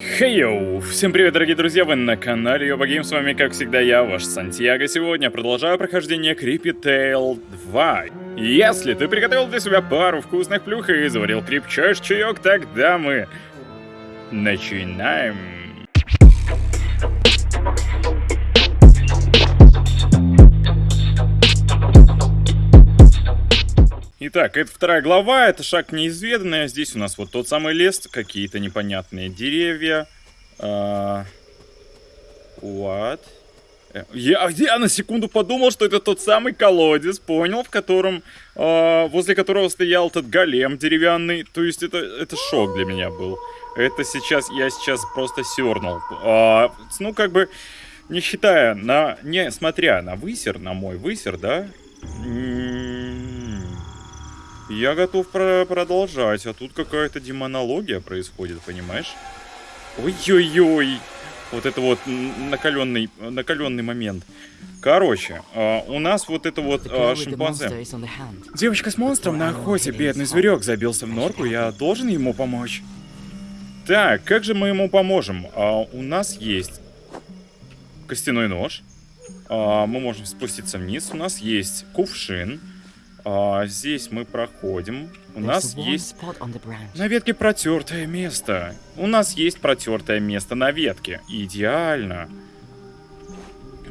Хей-йоу! Всем привет, дорогие друзья, вы на канале Йоба Гейм, с вами, как всегда, я, ваш Сантьяго. Сегодня продолжаю прохождение Creepy Tale 2. Если ты приготовил для себя пару вкусных плюх и заварил крепчайший чаек, тогда мы начинаем. Итак, это вторая глава, это шаг неизведанный. Здесь у нас вот тот самый лес, какие-то непонятные деревья. А, what? Э, я, я на секунду подумал, что это тот самый колодец, понял, в котором, э, возле которого стоял этот голем деревянный. То есть это, это шок для меня был. Это сейчас, я сейчас просто сернул. Э, ну, как бы, не считая, на, не смотря на высер, на мой высер, да, я готов про продолжать, а тут какая-то демонология происходит, понимаешь? Ой-ой-ой! Вот это вот накаленный, накаленный момент. Короче, э, у нас вот это вот э, шимпанзе. Девочка с монстром на охоте, бедный зверек забился в норку, я должен ему помочь. Так, как же мы ему поможем? А, у нас есть костяной нож. А, мы можем спуститься вниз. У нас есть кувшин. А, здесь мы проходим. У нас есть на ветке протертое место. У нас есть протертое место на ветке. Идеально.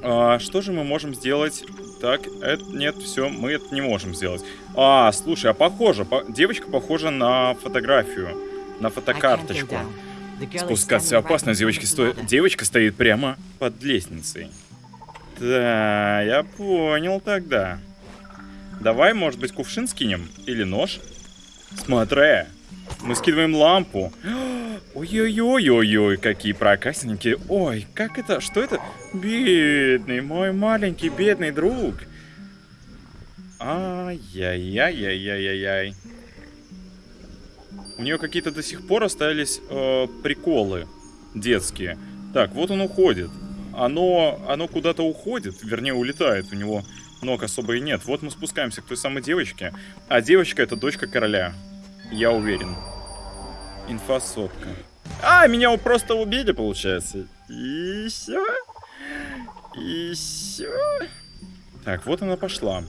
А, что же мы можем сделать? Так, это, нет, все, мы это не можем сделать. А, слушай, а похоже, по, девочка похожа на фотографию, на фотокарточку. Спускаться опасно, девочка, сто... девочка стоит прямо под лестницей. Да, я понял тогда. Давай, может быть, кувшин скинем? Или нож? Смотри, мы скидываем лампу. Ой-ой-ой-ой-ой, какие проказники. Ой, как это? Что это? Бедный, мой маленький бедный друг. Ай-яй-яй-яй-яй-яй. У нее какие-то до сих пор остались э, приколы детские. Так, вот он уходит. Оно, оно куда-то уходит, вернее улетает. У него ног особо и нет. Вот мы спускаемся к той самой девочке. А девочка это дочка короля. Я уверен. Инфосотка. А, меня просто убили, получается. И все. И все. Так, вот она пошла.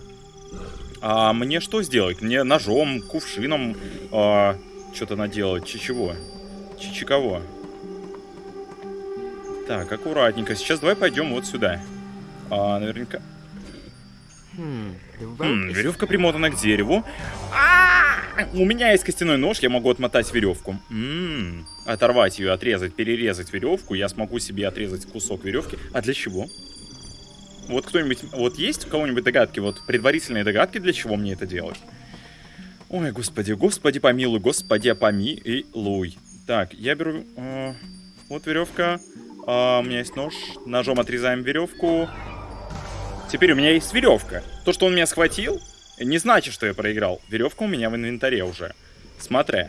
А мне что сделать? Мне ножом, кувшином а, что-то наделать. Чичего? Чичиково. Так, аккуратненько. Сейчас давай пойдем вот сюда. А, наверняка... Хм, веревка примотана к дереву. А -а -а! У меня есть костяной нож, я могу отмотать веревку. М -м, оторвать ее, отрезать, перерезать веревку. Я смогу себе отрезать кусок веревки. А для чего? Вот кто-нибудь, вот есть у кого-нибудь догадки, вот предварительные догадки, для чего мне это делать? Ой, господи, господи помилуй, господи помилуй. Так, я беру, э, вот веревка, э, у меня есть нож, ножом отрезаем веревку. Теперь у меня есть веревка. То, что он меня схватил, не значит, что я проиграл. Веревка у меня в инвентаре уже. Смотри.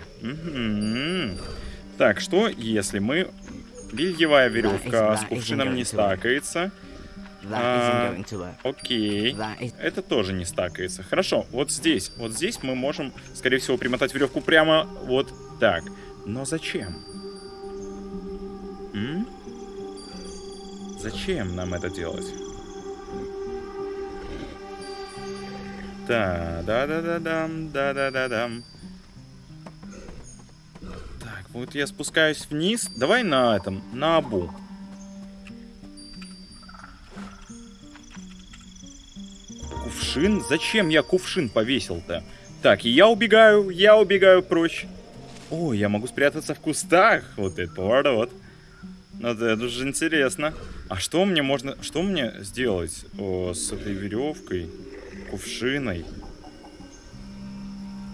Так, что если мы... Бельевая веревка с кувшином не стакается. А, окей. Это тоже не стакается. Хорошо, вот здесь. Вот здесь мы можем, скорее всего, примотать веревку прямо вот так. Но зачем? М? Зачем нам это делать? Да, да-да-да-дам, да-да-да-дам. Так, вот я спускаюсь вниз. Давай на этом, на абу. Кувшин? Зачем я кувшин повесил-то? Так, я убегаю, я убегаю прочь. О, я могу спрятаться в кустах. Вот это поворот. Вот это уже интересно. А что мне можно... Что мне сделать о, с этой веревкой? Кувшиной.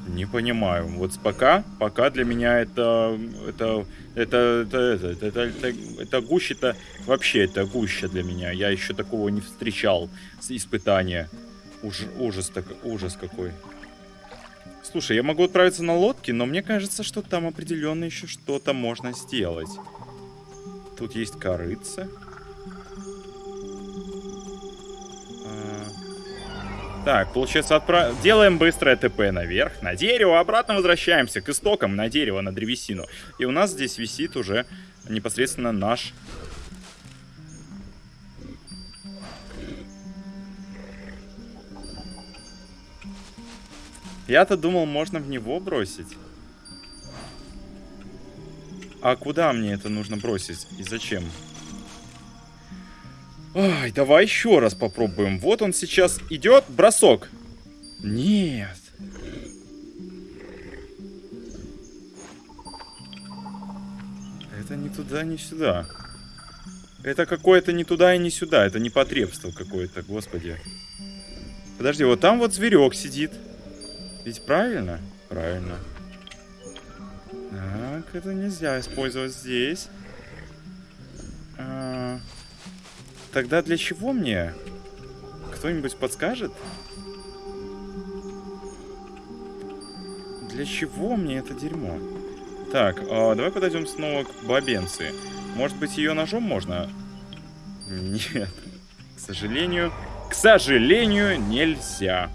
Не понимаю. Вот пока, пока для меня это, это, это, это, это, это, это, это, это гуще-то, вообще это гуще для меня. Я еще такого не встречал с испытания. Уж, ужас, так, ужас какой. Слушай, я могу отправиться на лодке, но мне кажется, что там определенно еще что-то можно сделать. Тут есть корыца. Так, получается, отправ... делаем быстрое ТП наверх, на дерево, обратно возвращаемся к истокам, на дерево, на древесину. И у нас здесь висит уже непосредственно наш. Я-то думал, можно в него бросить. А куда мне это нужно бросить? И зачем? Ай, давай еще раз попробуем. Вот он сейчас идет. Бросок. Нет. Это не туда, не сюда. Это какое-то не туда и не сюда. Это непотребство какое-то, господи. Подожди, вот там вот зверек сидит. Ведь правильно? Правильно. Так, это нельзя использовать здесь. Тогда для чего мне? Кто-нибудь подскажет? Для чего мне это дерьмо? Так, а, давай подойдем снова к бабенции. Может быть, ее ножом можно? Нет. К сожалению, к сожалению, нельзя.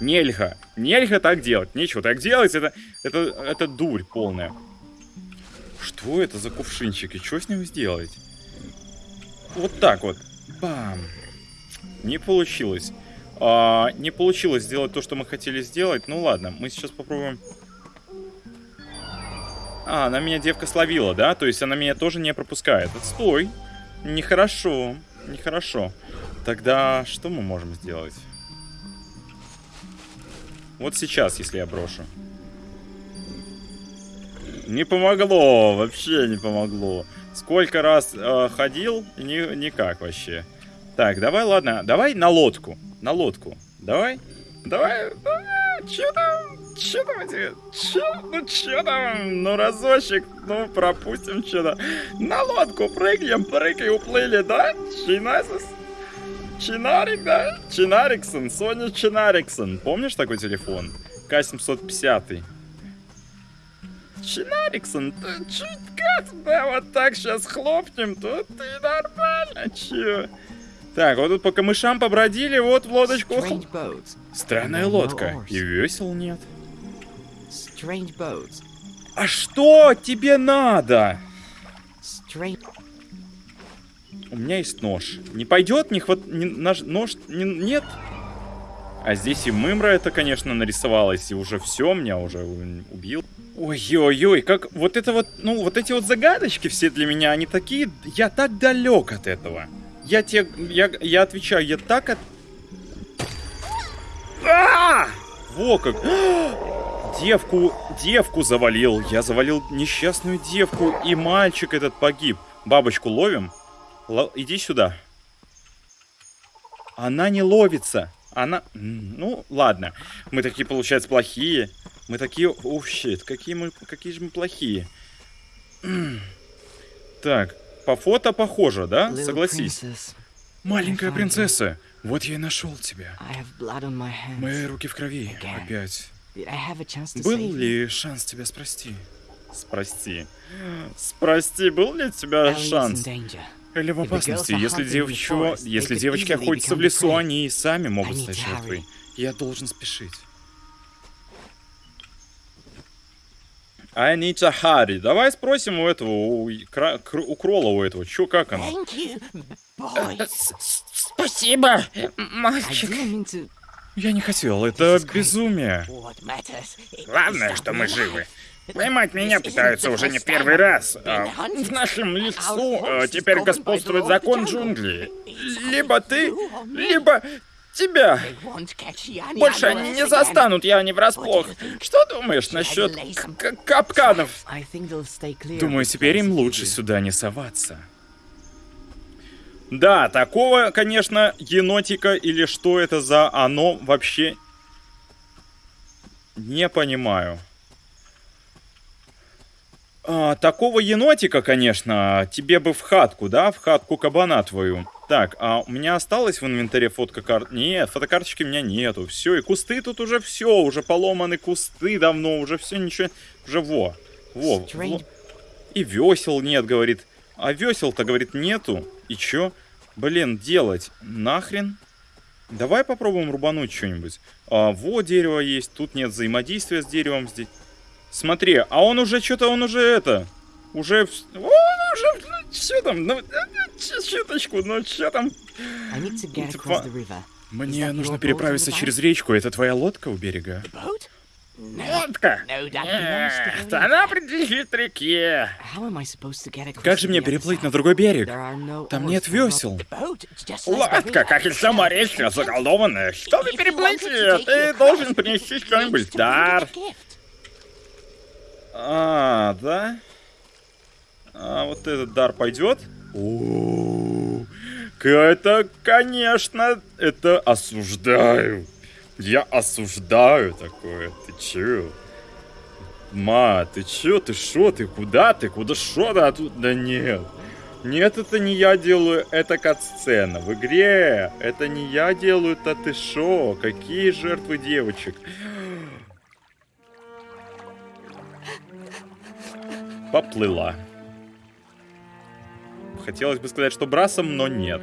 Нельга. Нельга так делать. Нечего так делать. Это, это, это дурь полная. Что это за кувшинчик? И что с ним сделать? Вот так вот. Бам. Не получилось. А, не получилось сделать то, что мы хотели сделать. Ну ладно, мы сейчас попробуем... А, она меня девка словила, да? То есть она меня тоже не пропускает. Отстой. Нехорошо. Нехорошо. Тогда что мы можем сделать? Вот сейчас, если я брошу. Не помогло, вообще не помогло. Сколько раз э, ходил, ни, никак вообще. Так, давай, ладно, давай на лодку. На лодку. Давай. Давай. Че там? Че там эти? Че? Ну че там? Ну разочек. Ну пропустим что-то. На лодку прыгнем, прыгай, уплыли, да? Чинасис. Чинарик, да? Чинариксон, Соня Чинариксон. Помнишь такой телефон? К-750. Чинариксон, ты чуть как да вот так сейчас хлопнем, то ты нормально, чё? Так, вот тут по камышам побродили, вот в лодочку. Странная лодка. И весел нет. А что тебе надо? У меня есть нож. Не пойдет? Не хват... Не, нож... нож... Не... Нет? А здесь и мымра это, конечно, нарисовалась. И уже все, меня уже убил. Ой-ой-ой, как вот это вот, ну, вот эти вот загадочки все для меня, они такие... Я так далек от этого. Я тебе... Я, я отвечаю, я так от... А! Во как! Девку, девку завалил. Я завалил несчастную девку, и мальчик этот погиб. Бабочку ловим? Л иди сюда. Она не ловится. Она... Ну, ладно. Мы такие, получается, плохие. Мы такие... Оу, щит. Какие, мы... какие же мы плохие. Так, по фото похоже, да? Согласись. Маленькая принцесса. Вот я и нашел тебя. Мои руки в крови. Опять. Был ли шанс тебя спасти? Спасти. Спасти. Был ли у тебя шанс? Или в опасности. Если, девочку, если девочки охотятся в лесу, они и сами могут стать жертвой. Я должен спешить. I need to hurry. Давай спросим у этого, у, у Крола у этого, чё, как оно? Э, спасибо, мальчик. Я не хотел, это безумие. Главное, что мы живы. Поймать меня пытаются уже не первый раз. А в нашем лесу а, теперь господствует закон джунглей. Либо ты, либо тебя. Больше они не застанут я не врасплох. Что думаешь насчет капканов? Думаю, теперь им лучше сюда не соваться. Да, такого, конечно, енотика или что это за оно вообще не понимаю. А, такого енотика, конечно, тебе бы в хатку, да, в хатку кабана твою. Так, а у меня осталось в инвентаре фотка карт? Нет, фотокарточки у меня нету. Все, и кусты тут уже все, уже поломаны кусты давно, уже все, ничего, уже во. Во, во. И весел нет, говорит. А весел-то, говорит, нету. И чё? Блин, делать? Нахрен? Давай попробуем рубануть что-нибудь. А, во, дерево есть, тут нет взаимодействия с деревом здесь. Смотри, а он уже что-то, он уже это... Уже... Он уже чё там? Ну, чуточку, ну чё там? I need to get Типа, across the river. Мне нужно переправиться через речку. Это твоя лодка у берега? Лодка. Нет, она принадлежит реке. Как же мне переплыть на другой берег? Там нет весел. Лодка, как и сама речка, заколдованная. Чтобы переплыть ее, ты должен принести что-нибудь в дар. А, да? А вот этот дар пойдет? О, это, конечно, это осуждаю. Я осуждаю такое. Ты чё? Ма, ты чё? Ты шо? Ты куда? Ты куда шо? Да, тут... да нет. Нет, это не я делаю, это кат-сцена. В игре это не я делаю, это ты шо? Какие жертвы девочек? Поплыла. Хотелось бы сказать, что брасом, но нет.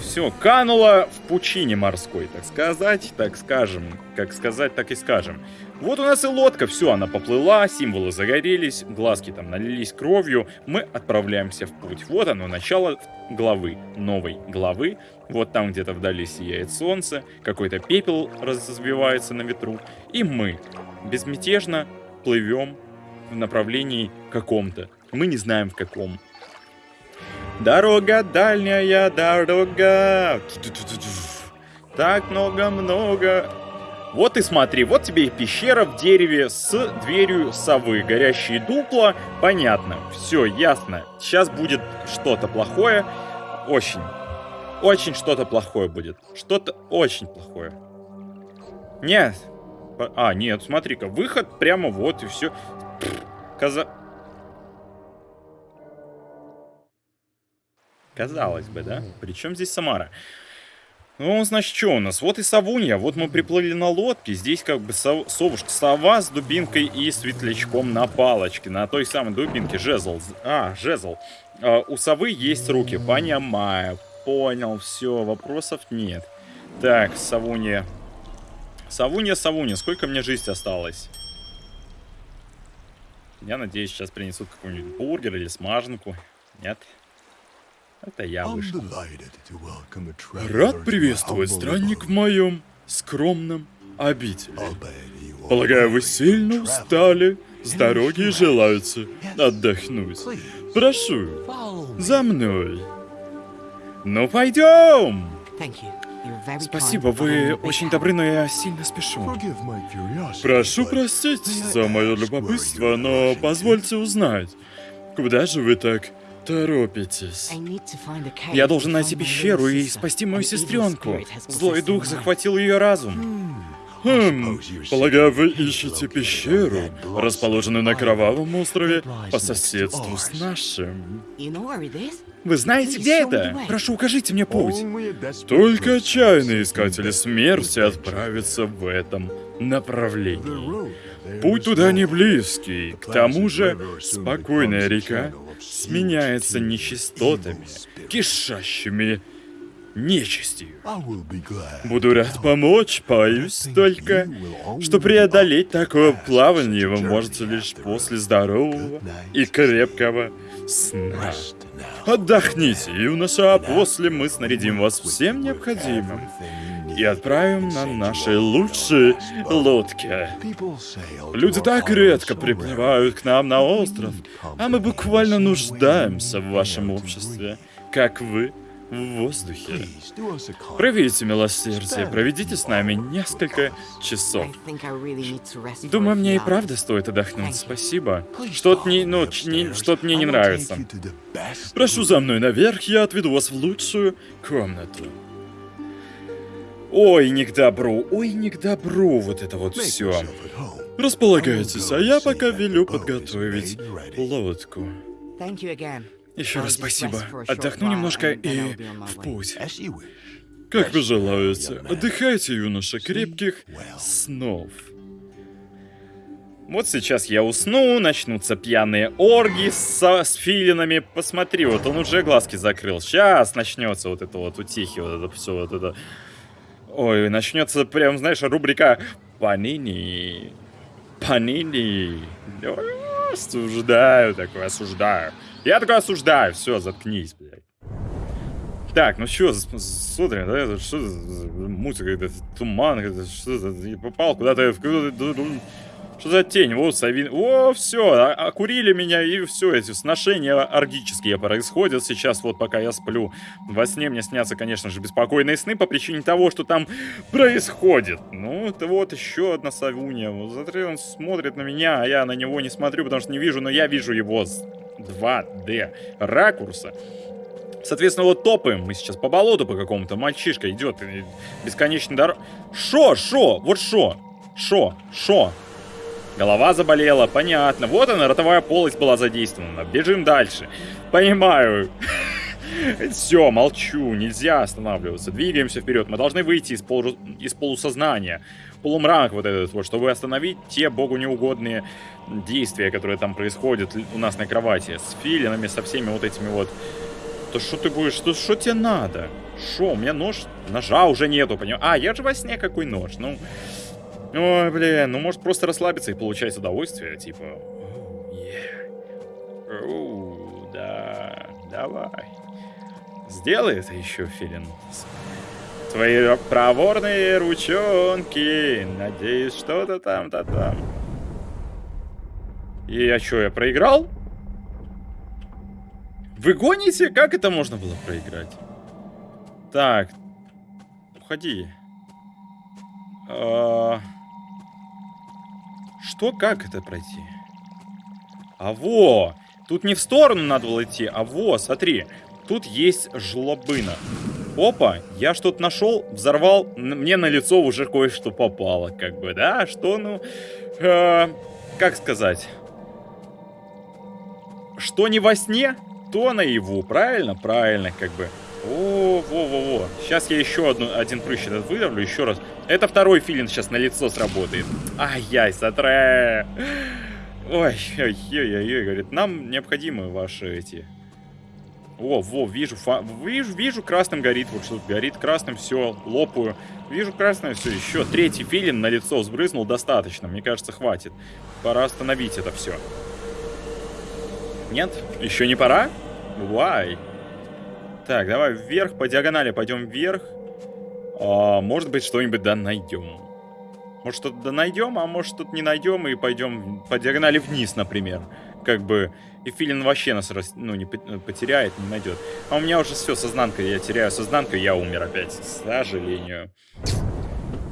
Все, канула в пучине морской, так сказать, так скажем. Как сказать, так и скажем. Вот у нас и лодка, все, она поплыла, символы загорелись, глазки там налились кровью. Мы отправляемся в путь. Вот оно, начало главы, новой главы. Вот там где-то вдали сияет солнце, какой-то пепел разбивается на ветру. И мы безмятежно плывем в направлении каком-то. Мы не знаем в каком. Дорога дальняя, дорога. Так много-много. Вот и смотри, вот тебе и пещера в дереве с дверью совы. Горящие дупла, понятно. Все, ясно. Сейчас будет что-то плохое. Очень. Очень что-то плохое будет. Что-то очень плохое. Нет. А, нет, смотри-ка, выход прямо вот и все. Каза... Казалось бы, да? Причем здесь Самара? Ну, значит, что у нас? Вот и Савунья, вот мы приплыли на лодке, здесь как бы сов- совушка, сова с дубинкой и светлячком на палочке, на той самой дубинке, жезл. А, жезл. А, у совы есть руки, понимаю, понял, все, вопросов нет. Так, Савунья. Савунья, Савунья, сколько мне жизни осталось? Я надеюсь, сейчас принесут какой-нибудь бургер или смаженку. Нет? Это я вышел. Рад приветствовать странник в моем скромном обители. Полагаю, вы сильно устали, с дороги и желаете отдохнуть. Прошу, за мной. Ну пойдем! Thank you. Спасибо, вы очень добры, но я сильно спешу. Прошу простить за мое любопытство, но позвольте узнать, куда же вы так торопитесь? Я должен найти пещеру и спасти мою сестренку. Злой дух захватил ее разум. Хм, полагаю, вы ищете пещеру, расположенную на Кровавом острове по соседству с нашим. Вы знаете, где это? Прошу, укажите мне путь. Только отчаянные искатели смерти отправятся в этом направлении. Путь туда не близкий. К тому же, спокойная река сменяется нечистотами, кишащими нечистью. Буду рад помочь, боюсь только, что преодолеть такое плавание вы можете лишь после здорового и крепкого сна. Отдохните, юноша, а после мы снарядим вас всем необходимым и отправим на нашей лучшей лодке. Люди так редко приплывают к нам на остров, а мы буквально нуждаемся в вашем обществе, как вы в воздухе. Проявите милосердие, проведите с нами несколько часов. Думаю, мне и правда стоит отдохнуть. Спасибо. Что-то не, ну, не- что-то мне не нравится. Прошу за мной наверх, я отведу вас в лучшую комнату. Ой, не к добру, ой, не к добру вот это вот все. Располагайтесь, а я пока велю подготовить лодку. Еще раз спасибо. Отдохну немножко и в путь. Как вы желаете. Отдыхайте, юноша, крепких снов. Вот сейчас я усну, начнутся пьяные орги со, с филинами. Посмотри, вот он уже глазки закрыл. Сейчас начнется вот это вот утихи, вот это все, вот это. Ой, начнется прям, знаешь, рубрика Панини. Панини. Осуждаю такой, осуждаю. Я такой осуждаю. Все, заткнись, блядь. Так, ну что, смотрим, да, что за музыка, это туман, это что за... Попал куда-то, в. Что за тень? Вот, Савин... О, все, окурили меня, и все, эти сношения оргические происходят сейчас, вот пока я сплю. Во сне мне снятся, конечно же, беспокойные сны по причине того, что там происходит. Ну, это вот еще одна Савунья. Вот, он смотрит на меня, а я на него не смотрю, потому что не вижу, но я вижу его 2D ракурса. Соответственно, вот топаем мы сейчас по болоту по какому-то. Мальчишка идет бесконечно дорог. Шо, шо, вот шо, шо, шо. Голова заболела, понятно. Вот она, ротовая полость была задействована. Бежим дальше. Понимаю. Все, молчу, нельзя останавливаться. Двигаемся вперед. Мы должны выйти из, полу... из полусознания. Полумрак вот этот вот, чтобы остановить те богу неугодные действия, которые там происходят у нас на кровати. С филинами, со всеми вот этими вот то что ты будешь? Что, что тебе надо? Что, у меня нож? Ножа уже нету, понимаешь? А, я же во сне какой нож, ну... Ой, блин, ну может просто расслабиться и получать удовольствие, типа... Оу, да, давай. Сделай это еще, Филин. Твои проворные ручонки. Надеюсь, что-то там-то там. И я что, я проиграл? Вы гоните? Как это можно было проиграть? Так. Уходи. А... Что? Как это пройти? А во! Тут не в сторону надо было идти, а во, смотри. Тут есть жлобына. Опа, я что-то нашел, взорвал, мне на лицо уже кое-что попало, как бы, да? Что, ну, э, как сказать? Что не во сне, то наяву, правильно? Правильно, как бы. О, во-во-во. Сейчас я еще одну, один прыщ этот выдавлю, еще раз. Это второй филин сейчас на лицо сработает. Ай-яй, сатре. Ой, ой, ой, ой, говорит, нам необходимы ваши эти... О, во, вижу, фа... вижу, вижу, красным горит, вот что горит красным, все, лопаю. Вижу красным, все, еще третий филин на лицо взбрызнул, достаточно, мне кажется, хватит. Пора остановить это все. Нет? Еще не пора? Why? Так, давай вверх, по диагонали пойдем вверх. А, может быть, что-нибудь да найдем. Может, что-то да найдем, а может, что-то не найдем и пойдем по диагонали вниз, например. Как бы, и филин вообще нас ну, не потеряет, не найдет. А у меня уже все, сознанка, я теряю сознанку, я умер опять, к сожалению.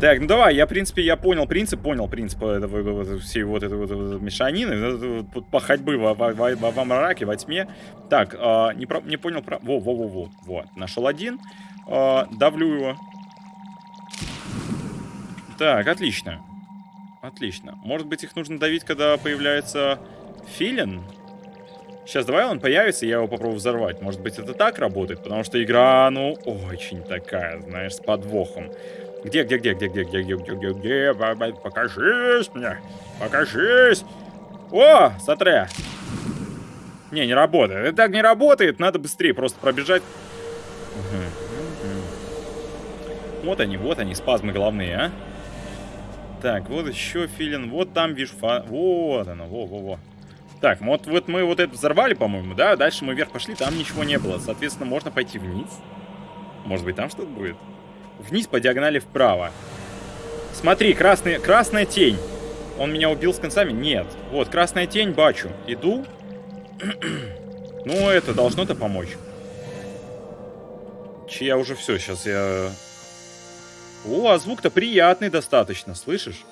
Так, ну давай, я, в принципе, я понял принцип, понял принцип этого, всей вот этой вот, вот мешанины, по ходьбы во, во, во, во мраке, во тьме. Так, э, не, про, не понял про... Во, во, во, во, вот, нашел один, э, давлю его. Так, отлично. Отлично. Может быть, их нужно давить, когда появляется филин? Сейчас, давай он появится, я его попробую взорвать. Может быть, это так работает? Потому что игра, ну, очень такая, знаешь, с подвохом. Где, где, где, где, где, где, где, где, где, где, покажись мне, покажись. О, смотри. Не, не работает. Это так не работает, надо быстрее просто пробежать. Вот они, вот они, спазмы головные, а. Так, вот еще филин, вот там вижу, фа... вот оно, во-во-во. Так, вот, вот мы вот это взорвали, по-моему, да? Дальше мы вверх пошли, там ничего не было. Соответственно, можно пойти вниз. Может быть, там что-то будет? Вниз по диагонали вправо. Смотри, красный, красная тень. Он меня убил с концами? Нет. Вот, красная тень, бачу. Иду. ну, это должно-то помочь. Че я уже все, сейчас я... О, а звук-то приятный достаточно, слышишь?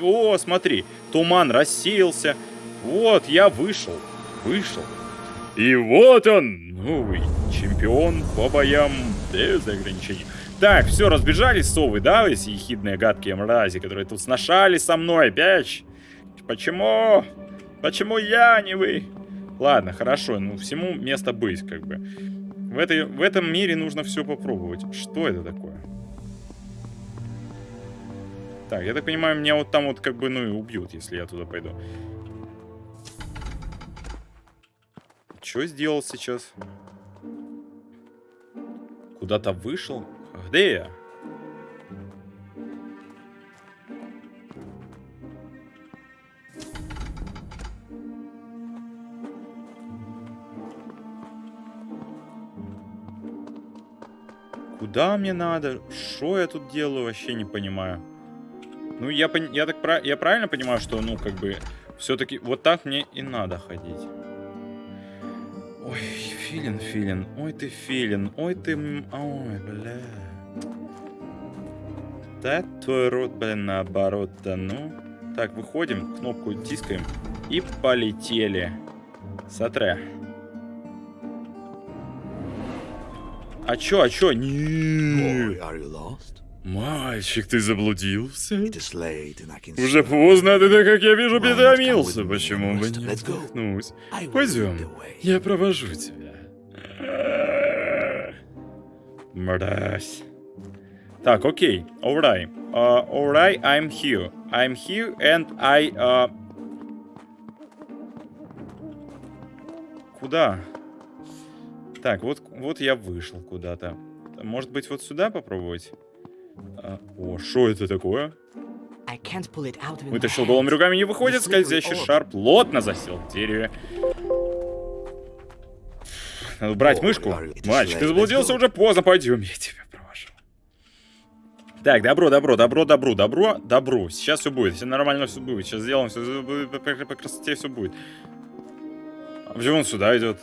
О, смотри, туман рассеялся. Вот, я вышел. Вышел. И вот он, новый чемпион по боям без ограничений. Так, все, разбежались совы, да, эти ехидные гадкие мрази, которые тут сношались со мной, опять? Почему? Почему я, а не вы? Ладно, хорошо, ну всему место быть, как бы. В, этой, в этом мире нужно все попробовать. Что это такое? Так, я так понимаю, меня вот там вот как бы, ну и убьют, если я туда пойду. Что сделал сейчас? Куда-то вышел? Где я? куда мне надо, что я тут делаю, вообще не понимаю. Ну, я, я, так, я правильно понимаю, что, ну, как бы, все-таки вот так мне и надо ходить. Филин, филин. Ой, ты филин. Ой, ты... Ой, бля. Да, твой рот, блин, наоборот-то, ну. Так, выходим, кнопку тискаем и полетели. Сотре. А чё, а чё? Не. Мальчик, ты заблудился? Уже поздно, а ты, так как я вижу, перетомился. Почему бы не lead Пойдем, я провожу тебя. Мразь. Так, окей. Alright. Uh, alright, I'm here. I'm here and I... Uh... Куда? Так, вот, вот я вышел куда-то. Может быть, вот сюда попробовать? А, о, что это такое? Вытащил голыми руками, не выходит. Скользящий шар плотно засел в дереве. Надо брать мышку. Мальчик, ты заблудился уже поздно. Пойдем, я тебя провожу. Так, добро, добро, добро, добро, добро, добро. Сейчас все будет. Все нормально все будет. Сейчас сделаем все по, красоте все будет. А почему он сюда идет?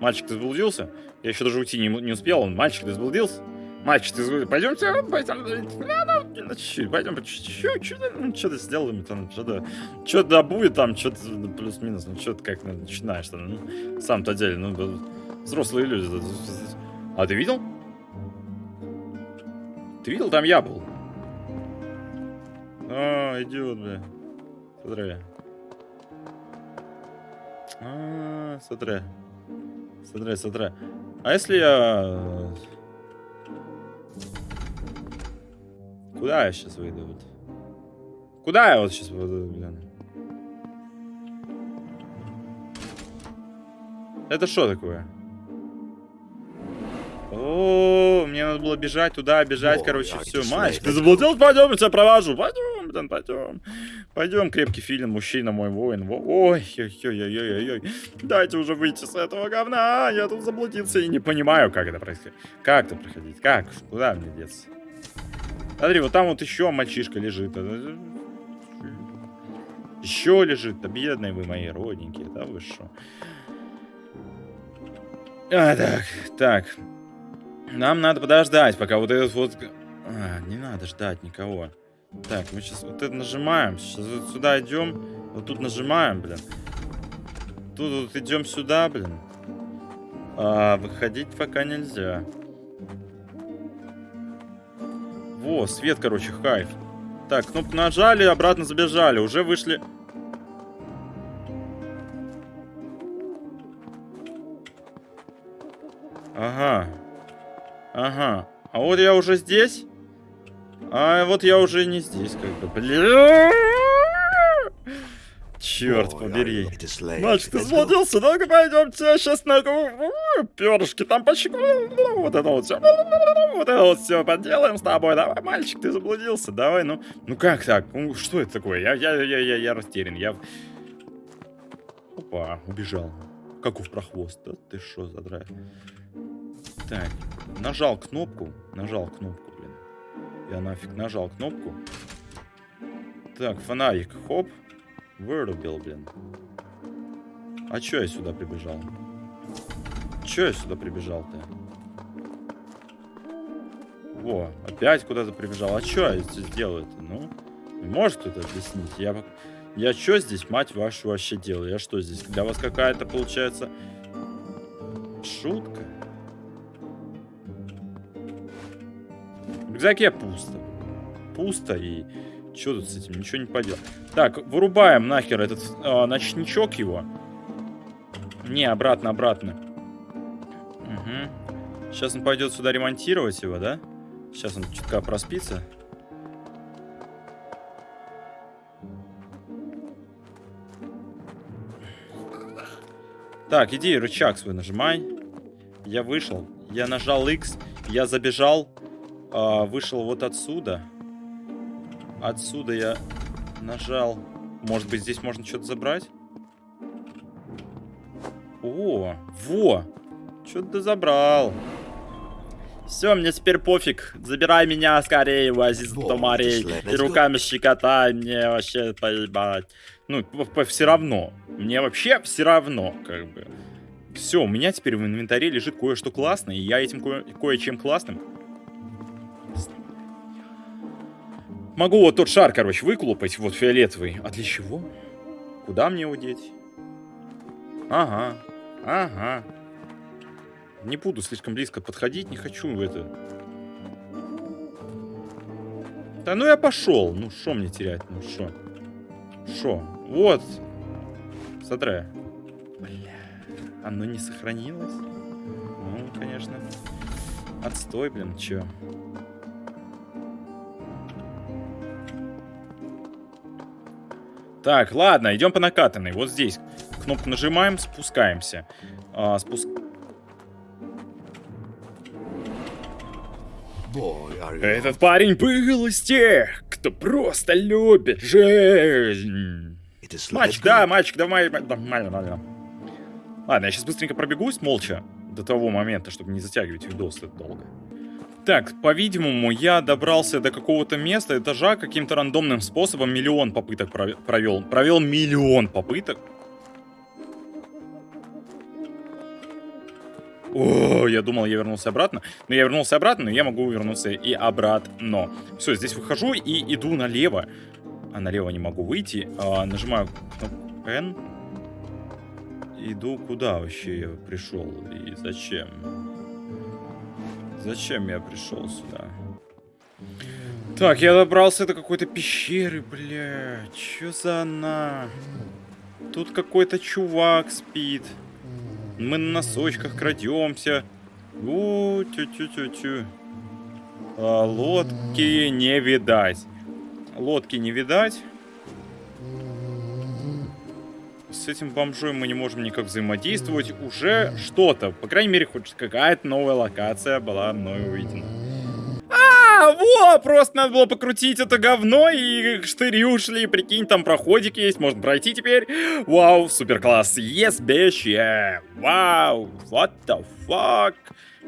Мальчик, ты заблудился? Я еще даже уйти не, не успел. Он, мальчик, ты заблудился? Мальчик, ты заблудился? Пойдемте, пойдем, пойдем, ну, что-то сделаем, там, что-то, что-то будет, там, что-то ну, плюс-минус, ну, что-то как начинаешь, там, ну, сам-то деле, ну, взрослые люди. А ты видел? Ты видел, там я был. А, идиот, бля. Смотри. А, смотри. Смотри, смотри. А если я... Куда я сейчас выйду? Вот? Куда я вот сейчас выйду, блин? Это что такое? О, мне надо было бежать туда, бежать, короче, все. Мальчик, ты слайд. заблудился? Пойдем, я тебя провожу. Пойдем, блин, пойдем. Пойдем, крепкий фильм, мужчина мой воин. Во- Ой, ой, ой, ой, ой, ой. Дайте уже выйти с этого говна. Я тут заблудился и не понимаю, как это происходит. Как это проходить? Как? Куда мне деться? Смотри, вот там вот еще мальчишка лежит. Еще лежит. Да бедные вы мои родненькие, да вы что? А, так, так. Нам надо подождать, пока вот этот вот... А, не надо ждать никого. Так, мы сейчас вот это нажимаем. Сейчас вот сюда идем. Вот тут нажимаем, блин. Тут вот идем сюда, блин. А, выходить пока нельзя. Во, свет, короче, хайф. Так, кнопку нажали, обратно забежали. Уже вышли. Ага. Ага. А вот я уже здесь. А вот я уже не здесь, как бы. Бля. Черт побери. Мальчик, ты заблудился, ну-ка пойдемте, сейчас на перышки там почему вот это вот все, вот это вот все поделаем с тобой, давай, мальчик, ты заблудился, давай, ну, ну как так, ну что это такое, я, я, я, я, я растерян, я, опа, убежал, каков прохвост, да ты что за драйв, так, нажал кнопку, нажал кнопку, блин, я нафиг нажал кнопку, так, фонарик, хоп, Вырубил, блин. А чё я сюда прибежал? Чё я сюда прибежал-то? Во, опять куда-то прибежал. А чё я здесь делаю-то? Ну, может кто-то объяснить? Я, я чё здесь, мать вашу, вообще делаю? Я что здесь? Для вас какая-то, получается, шутка? В рюкзаке пусто. Пусто и... Что тут с этим? Ничего не поделать. Так, вырубаем нахер этот э, ночничок его. Не, обратно, обратно. Угу. Сейчас он пойдет сюда ремонтировать его, да? Сейчас он чутка проспится. Так, иди, рычаг свой нажимай. Я вышел. Я нажал X. Я забежал. А, вышел вот отсюда. Отсюда я нажал. Может быть, здесь можно что-то забрать? О, во! Что-то забрал. Все, мне теперь пофиг. Забирай меня скорее, Азиз Томарей. И руками щекотай, мне вообще поебать. Ну, все равно. Мне вообще все равно, как бы. Все, у меня теперь в инвентаре лежит кое-что классное, и я этим кое- кое-чем классным Могу вот тот шар, короче, выколупать, вот фиолетовый. А для чего? Куда мне его деть? Ага, ага. Не буду слишком близко подходить, не хочу в это. Да ну я пошел. Ну что мне терять? Ну что? Что? Вот. Смотри. Бля. Оно не сохранилось? Ну, конечно. Отстой, блин, чё? Так, ладно, идем по накатанной. Вот здесь. Кнопку нажимаем, спускаемся. А, спуск... Этот парень был из тех, кто просто любит жизнь. Мальчик, да, мальчик, давай. да, Нормально, нормально. Ладно, я сейчас быстренько пробегусь молча до того момента, чтобы не затягивать видос это долго. Так, по-видимому, я добрался до какого-то места, этажа, каким-то рандомным способом миллион попыток прове- провел. Провел миллион попыток. О, я думал, я вернулся обратно. Но я вернулся обратно, но я могу вернуться и обратно. Все, здесь выхожу и иду налево. А налево не могу выйти. А, нажимаю кнопку N. Иду куда вообще я пришел и зачем? Зачем я пришел сюда? Так, я добрался до какой-то пещеры, бля. Чё за она? Тут какой-то чувак спит. Мы на носочках крадемся. У, тю-тю-тю-тю. А, лодки не видать. Лодки не видать. С этим бомжой мы не можем никак взаимодействовать. Уже что-то. По крайней мере, хоть какая-то новая локация была мною увидена. Во, просто надо было покрутить это говно, и штыри ушли, прикинь, там проходик есть, можно пройти теперь. Вау, супер класс, yes, bitch, yeah, вау, what the fuck.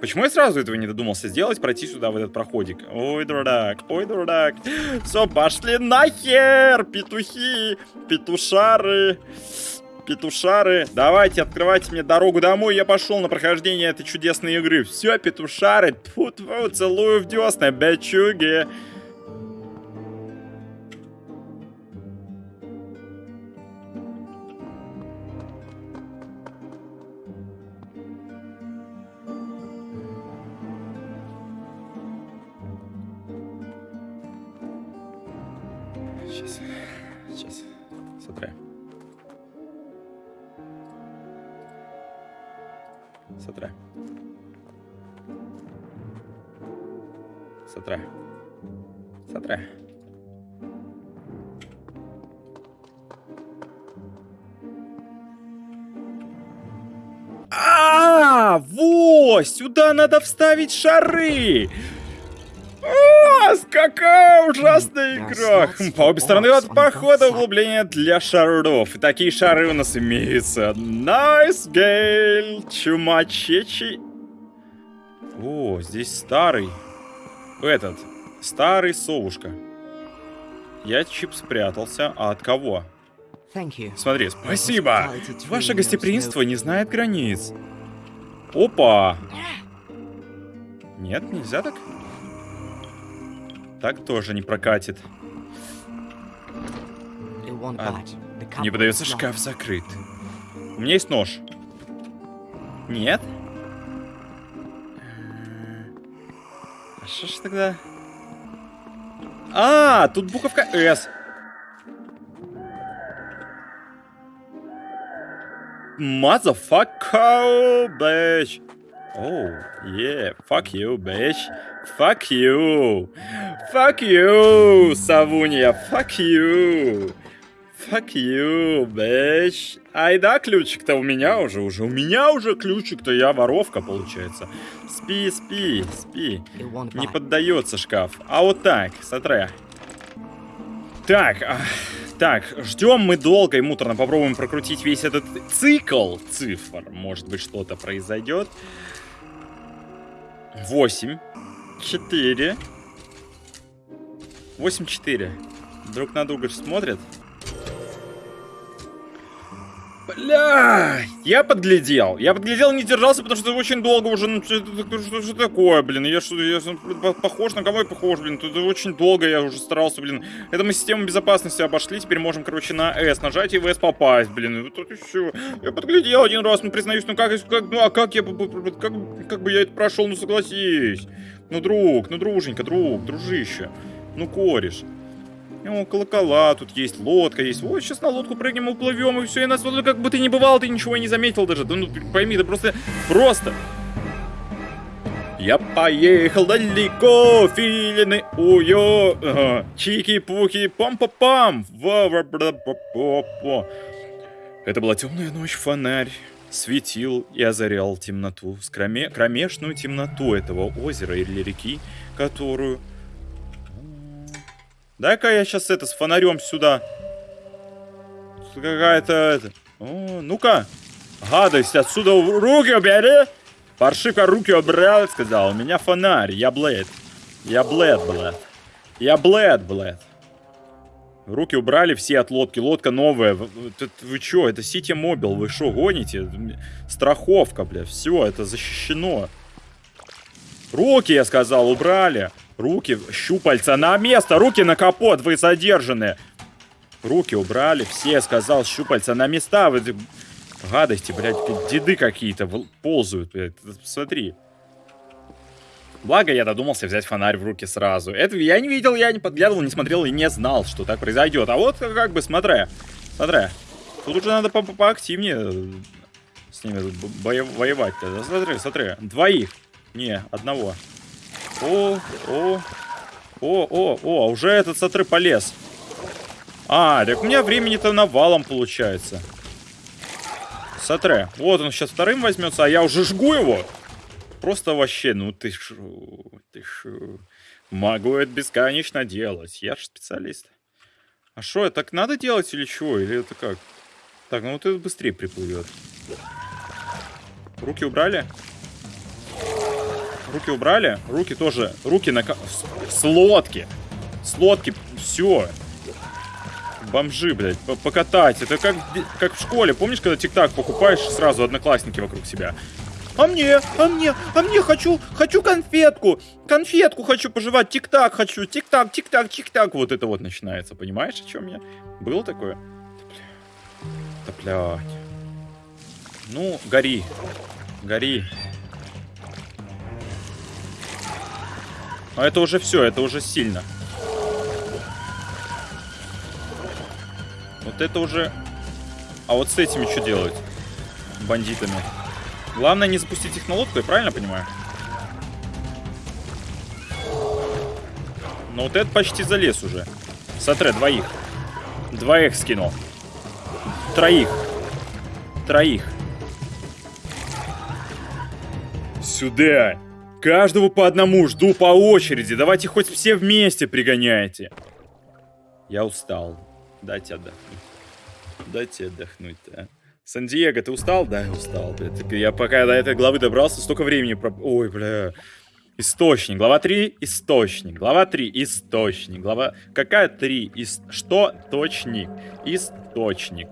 Почему я сразу этого не додумался сделать, пройти сюда в этот проходик? Ой, дурак, ой, дурак. Все, пошли нахер, петухи, петушары. Петушары, давайте, открывайте мне дорогу домой. Я пошел на прохождение этой чудесной игры. Все, петушары, тьфу -тьфу, целую в десна, бечуги. Сюда надо вставить шары. А, какая ужасная игра! Хм, По обе стороны от похода углубление для шаров. И такие шары у нас имеются. Найс гейл, чумачечи. О, здесь старый. Этот. Старый совушка. Я чип спрятался. А от кого? Смотри, спасибо. Ваше гостеприимство не знает границ. Опа. Нет, нельзя так? Так тоже не прокатит. А, Не подается, шкаф закрыт. У меня есть нож. Нет? А что ж тогда? А, тут буковка S. Motherfucker, bitch. Oh, yeah, fuck you, bitch. Fuck you. Fuck you, Савунья, fuck you. Fuck you, bitch. Ай да, ключик-то у меня уже, уже у меня уже ключик-то, я воровка, получается. Спи, спи, спи. Не поддается шкаф. А вот так, смотри. Так, а, так, ждем мы долго и муторно. Попробуем прокрутить весь этот цикл цифр. Может быть, что-то произойдет. Восемь. Четыре. Восемь, четыре. Друг на друга смотрят. Бля, я подглядел. Я подглядел, не держался, потому что очень долго уже. Ну, что, что, что, такое, блин? Я что, я что, похож на кого я похож, блин? Тут очень долго я уже старался, блин. Это мы систему безопасности обошли, теперь можем, короче, на S нажать и в S попасть, блин. Это все. Я подглядел один раз, ну признаюсь, ну как, как ну а как я, как, как бы я это прошел, ну согласись. Ну, друг, ну, друженька, друг, дружище. Ну, кореш. О, колокола, тут есть лодка, есть. Вот, сейчас на лодку прыгнем, уплывем, и все, и нас вот как ты не бывал, ты ничего и не заметил даже. Да ну, пойми, это просто, просто. Я поехал далеко, филины, уё, ага. чики-пуки, пам-па-пам. Это была темная ночь, фонарь светил и озарял темноту, скроме, кромешную темноту этого озера или реки, которую Дай-ка я сейчас это с фонарем сюда. Какая-то это. Ну-ка. Гадость отсюда руки убери. Паршивка руки убрал, сказал. У меня фонарь. Я блэд. Я блэд, блэд. Я блэд, блэд. Руки убрали все от лодки. Лодка новая. Вы, вы что, это Ситимобил. Вы что, гоните? Страховка, бля. Все, это защищено. Руки, я сказал, убрали. Руки, щупальца на место, руки на капот, вы задержаны. Руки убрали, все, сказал, щупальца на места. Вы, гадости, блядь, деды какие-то ползают, блядь, смотри. Благо, я додумался взять фонарь в руки сразу. Это я не видел, я не подглядывал, не смотрел и не знал, что так произойдет. А вот как бы, смотря, смотря. Тут уже надо по -по поактивнее с ними воевать-то. Смотри, смотри, двоих. Не, одного. О, о, о, о, о, уже этот смотри полез. А, так у меня времени-то навалом получается. Смотри, вот он сейчас вторым возьмется, а я уже жгу его. Просто вообще, ну ты шо, ты шо. Могу это бесконечно делать, я же специалист. А что, так надо делать или чего? Или это как? Так, ну вот это быстрее приплывет. Руки убрали? Руки убрали. Руки тоже. Руки на... С лодки. С лодки. Все. Бомжи, блядь. Покатать. Это как, как в школе. Помнишь, когда тик-так покупаешь, сразу одноклассники вокруг себя? А мне, а мне, а мне хочу, хочу конфетку. Конфетку хочу пожевать. Тик-так хочу. Тик-так, тик-так, тик-так. Вот это вот начинается. Понимаешь, о чем я? Было такое? Да, блядь. Ну, гори. Гори. Но это уже все, это уже сильно. Вот это уже... А вот с этими что делать? Бандитами. Главное не запустить их на лодку, я правильно понимаю? Но вот это почти залез уже. Смотри, двоих. Двоих скинул. Троих. Троих. Сюда. Каждого по одному жду по очереди. Давайте хоть все вместе пригоняйте. Я устал. Дайте отдохнуть. Дайте отдохнуть, да. Сан-Диего, ты устал? Да, устал. Я пока до этой главы добрался, столько времени... Про... Ой, бля. Источник. Глава 3. Источник. Глава 3. Источник. Глава... Какая 3? Ис... Что? Точник. Источник.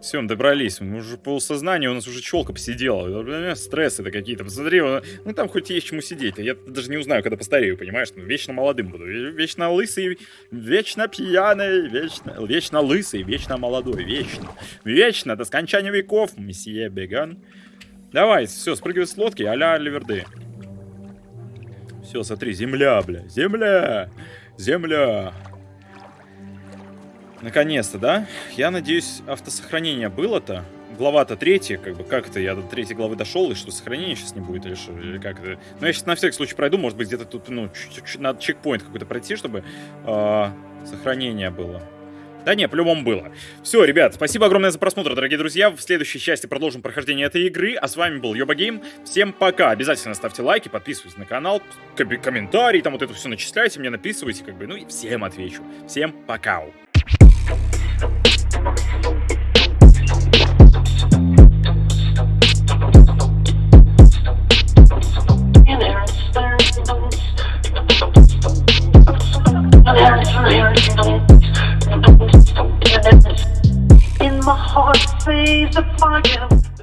Все, мы добрались. Мы уже полусознание, у нас уже челка посидела. Стрессы это какие-то. Посмотри, ну там хоть есть чему сидеть. Я даже не узнаю, когда постарею, понимаешь? Ну, вечно молодым буду. Вечно лысый, вечно пьяный, вечно, вечно лысый, вечно молодой. Вечно. Вечно до скончания веков, месье Беган. Давай, все, спрыгивай с лодки, а-ля Ливерды. Все, смотри, земля, бля, земля, земля. Наконец-то, да? Я надеюсь, автосохранение было-то. Глава-то третья, как бы, как это, я до третьей главы дошел, и что, сохранения сейчас не будет, или что, или как это? Ну, я сейчас на всякий случай пройду, может быть, где-то тут, ну, надо чекпоинт какой-то пройти, чтобы э, сохранение было. Да не, по-любому было. Все, ребят, спасибо огромное за просмотр, дорогие друзья. В следующей части продолжим прохождение этой игры. А с вами был Йоба. Всем пока. Обязательно ставьте лайки, подписывайтесь на канал, комментарии, там вот это все начисляйте, мне написывайте, как бы, ну и всем отвечу. Всем пока. In my heart, sees the fire.